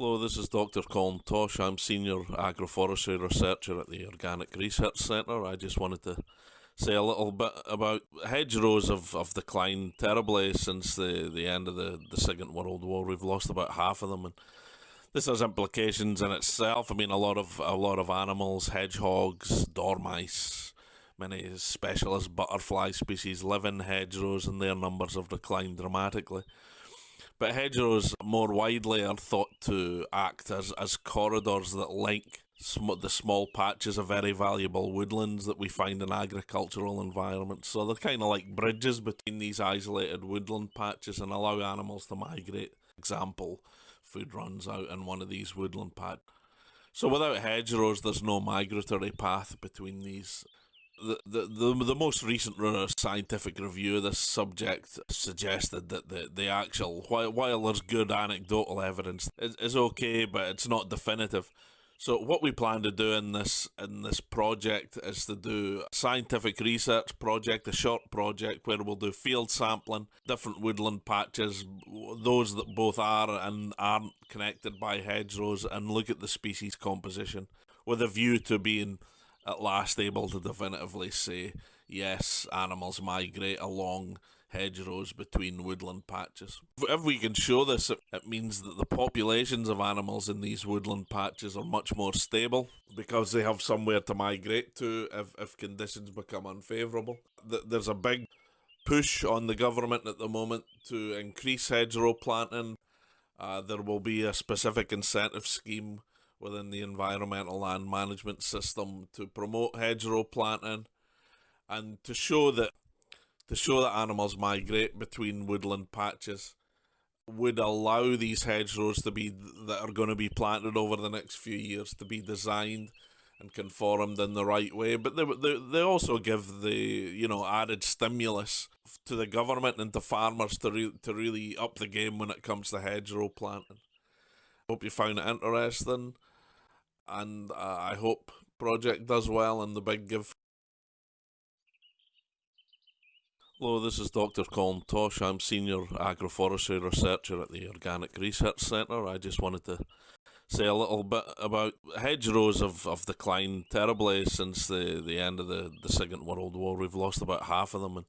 Hello, this is Dr. Colin Tosh. I'm Senior Agroforestry Researcher at the Organic Research Centre. I just wanted to say a little bit about hedgerows have, have declined terribly since the, the end of the, the Second World War. We've lost about half of them and this has implications in itself. I mean a lot of a lot of animals, hedgehogs, dormice, many specialist butterfly species live in hedgerows and their numbers have declined dramatically. But hedgerows more widely are thought to act as, as corridors that link sm- the small patches of very valuable woodlands that we find in agricultural environments. So they're kind of like bridges between these isolated woodland patches and allow animals to migrate. Example, food runs out in one of these woodland patches. So without hedgerows, there's no migratory path between these the, the, the, most recent scientific review of this subject suggested that the, the actual, while, while there's good anecdotal evidence, is, is okay, but it's not definitive. So what we plan to do in this in this project is to do a scientific research project, a short project where we'll do field sampling, different woodland patches, those that both are and aren't connected by hedgerows, and look at the species composition with a view to being at last able to definitively say, yes, animals migrate along hedgerows between woodland patches. If we can show this, it means that the populations of animals in these woodland patches are much more stable because they have somewhere to migrate to if, if conditions become unfavourable. There's a big push on the government at the moment to increase hedgerow planting. Uh, there will be a specific incentive scheme within the environmental land management system to promote hedgerow planting and to show that to show that animals migrate between woodland patches would allow these hedgerows to be that are going to be planted over the next few years to be designed and conformed in the right way. But they, they, they also give the you know added stimulus to the government and to farmers to, re- to really up the game when it comes to hedgerow planting. Hope you found it interesting and uh, I hope project does well and the big give. Hello, this is Dr. Colin Tosh. I'm Senior Agroforestry Researcher at the Organic Research Centre. I just wanted to say a little bit about hedgerows have, have declined terribly since the, the end of the, the Second World War. We've lost about half of them and